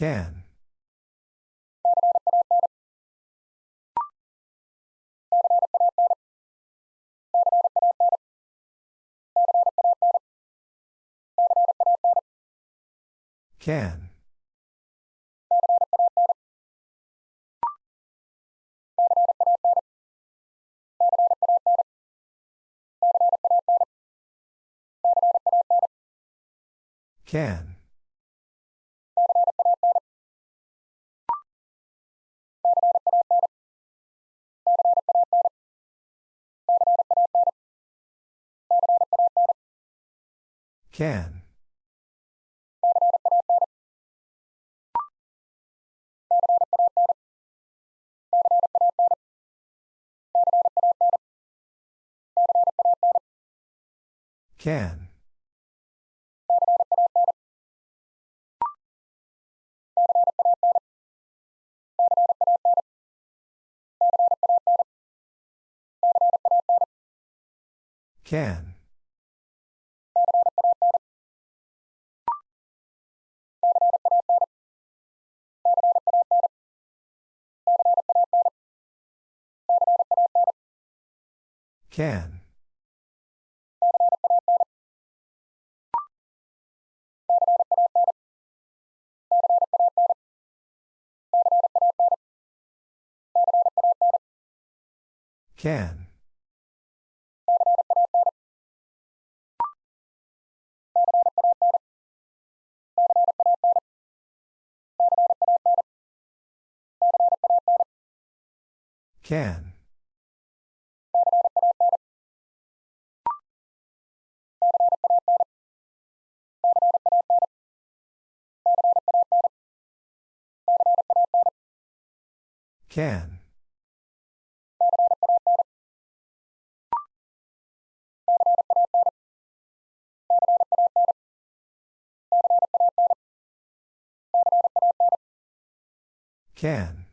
Can. Can. Can. Can. Can. Can. Can. Can. Can. Can. Can.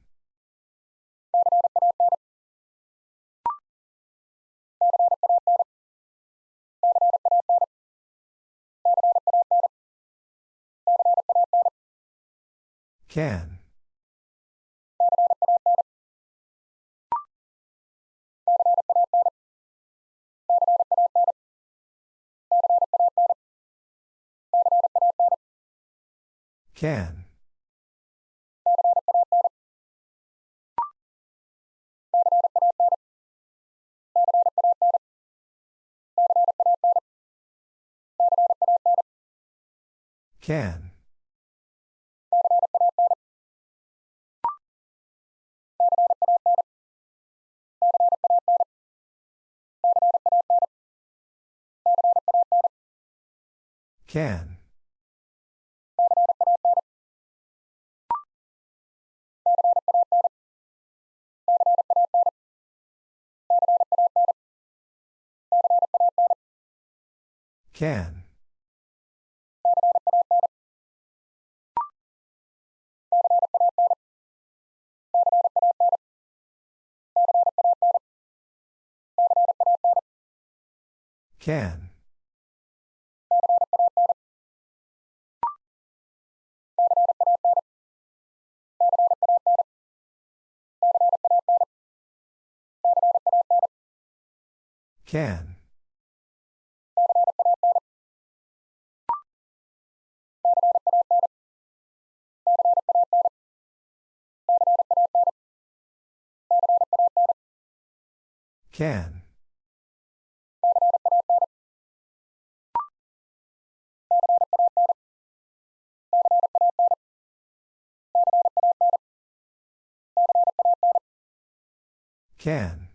Can. Can. Can. Can. Can. Can. Can. Can. Can.